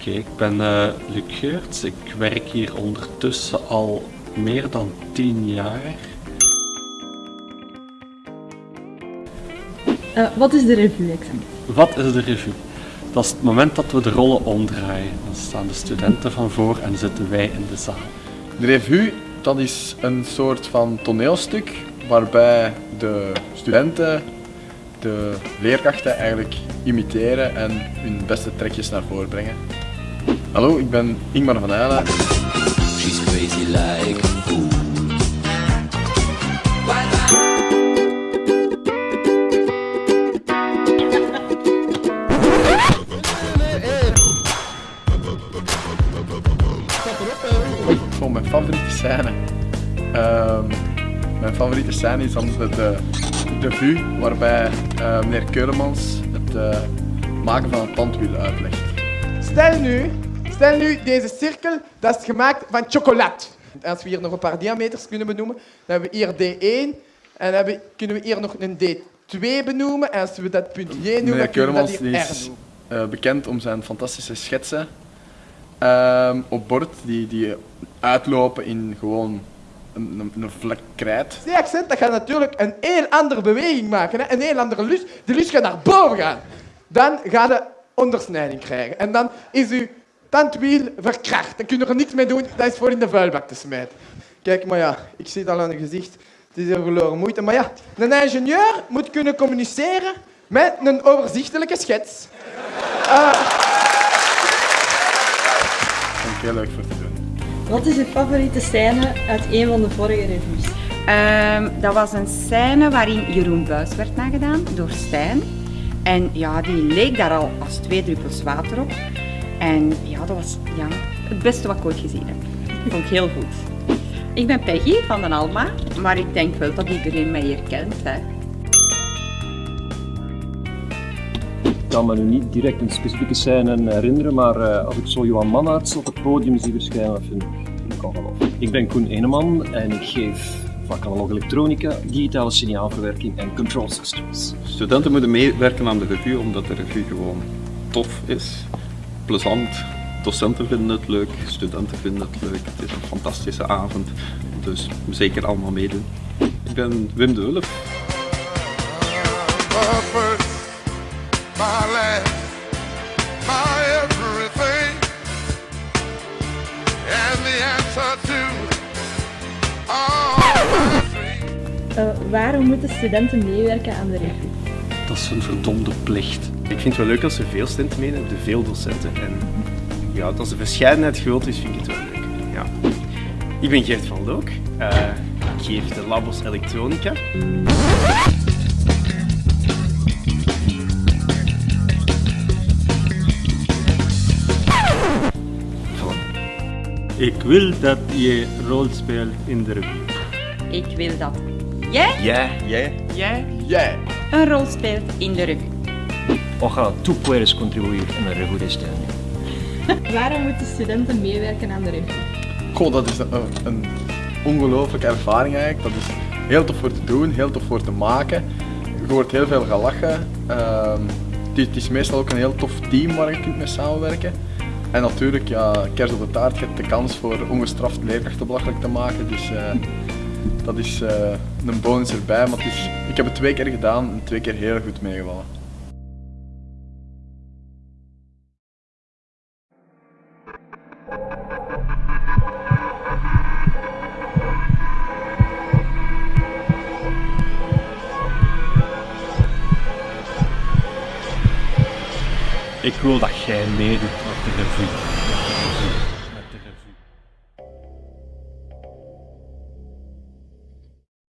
Oké, ik ben eh Luc Geurts. Ik werk hier ondertussen al meer dan 10 jaar. Eh, wat is de revue exact? Wat is de revue? Dat is het moment dat we de rollen omdraaien. Dan staan de studenten van voor en zitten wij in de zaal. De revue, dat is een soort van toneelstuk waarbij de studenten de leerkrachten eigenlijk imiteren en hun beste trekjes naar voren brengen. Hallo, ik ben Ingmar van Eyla. She's crazy like a fool. Gewoon mijn favoriete scène. Ehm, mijn favoriete scène is dan de, de, de vue waarbij eh, meneer Keulemans het eh, maken van een tandwiel uitlegt. Stel nu, stel nu deze cirkel, dat is gemaakt van chocolade. Als we hier nog een paar diameters kunnen benoemen, dan hebben we hier D1 en dan hebben, kunnen we hier nog een D2 benoemen. En als we dat punt J noemen, dan kunnen we dat hier die R is eh, bekend om zijn fantastische schetsen ehm, op bord die, die uitlopen in gewoon een, een, vlek krijt. C-accent, dat gaat natuurlijk een heel andere beweging maken. Hè? Een heel andere lus. Die lus gaat naar boven gaan. Dan gaat je ondersnijding krijgen. En dan is tandwiel verkracht. Dan kun je er niks mee doen. Dat is voor in de vuilbak te smijten. Kijk, maar ja, ik zie het al aan het gezicht. Het is hier verloren moeite. Maar ja, een ingenieur moet kunnen communiceren met een overzichtelijke schets. Vond ik heel leuk voor te doen. Wat is uw favoriete scène uit een van de vorige revues? Ehm, dat was een scène waarin Jeroen Buis werd nagedaan door Stijn. En ja, die leek daar al als twee druppels water op. En ja, dat was ja, het beste wat ik ooit gezien heb. Dat vond ik heel goed. Ik ben Peggy van den Alma, maar ik denk wel dat iedereen mij hier kent. Hè. Ik kan me nu niet direct een specifieke scène herinneren, maar eh, als ik zo Johan Mannaerts op het podium zie verschijnen, dat vind, ik ongelooflijk. Ik ben Koen Eneman en ik geef vak analoog elektronica, digitale signaalverwerking en control systems. Studenten moeten meewerken aan de revue omdat de revue gewoon tof is, plezant. Docenten vinden het leuk, studenten vinden het leuk. Het is een fantastische avond, dus zeker allemaal meedoen. Ik ben Wim de Wulf. my first, my last, my everything, and the answer to all my dreams. Eh, waarom moeten studenten meewerken aan de revue? Dat is een verdomde plicht. Ik vind het wel leuk als er veel studenten meedoen, de veel docenten. En ja, als de verscheidenheid groot is, vind ik het wel leuk. Ja. Ik ben Gert van Look. Eh, ik geef de labos elektronica. Ik wil dat je rol speelt in de revue. Ik wil dat jij, Jij, jij. jij Jij! een rol speelt in de revue. Ojalá tú puedes contribuir en la revue de este año. Waarom moeten studenten meewerken aan de revue? Goh, dat is een, een ongelooflijke ervaring eigenlijk. Dat is heel tof voor te doen, heel tof voor te maken. Je hoort heel veel gelachen. Ehm, het, is, het is meestal ook een heel tof team waar je kunt mee samenwerken. En natuurlijk, ja, kers op de taart, je hebt de kans voor ongestraft leerkrachten belachelijk te maken. Dus eh, dat is eh, een bonus erbij. Maar het is, ik heb het twee keer gedaan en twee keer heel goed meegevallen. Ik wil dat jij meedoet op de revue.